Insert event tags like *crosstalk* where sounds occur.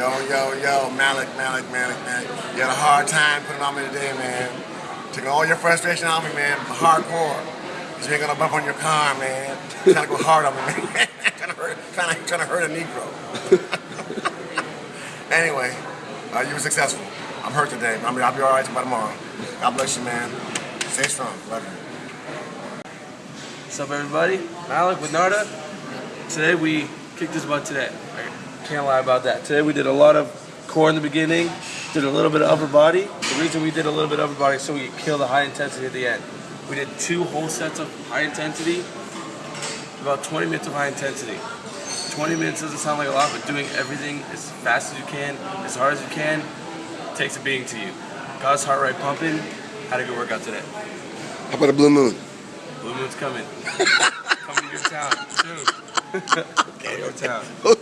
Yo, yo, yo, Malik, Malik, Malik, man. You had a hard time putting on me today, man. Taking all your frustration on me, man. Hardcore. Cause you ain't gonna bump on your car, man. Trying to go hard on me, man. *laughs* trying to hurt, trying to, hurt a Negro. *laughs* anyway, uh, you were successful. I'm hurt today. I mean, I'll be all right by tomorrow. God bless you, man. Stay strong. Love you. What's up, everybody? Malik with Narda. Today we kicked his butt today. Can't lie about that. Today we did a lot of core in the beginning, did a little bit of upper body. The reason we did a little bit of upper body is so we could kill the high intensity at the end. We did two whole sets of high intensity, about 20 minutes of high intensity. 20 minutes doesn't sound like a lot, but doing everything as fast as you can, as hard as you can, takes a beating to you. Got his heart rate pumping. Had a good workout today. How about a blue moon? Blue Moon's coming. *laughs* coming to your town soon. coming to your town. Okay.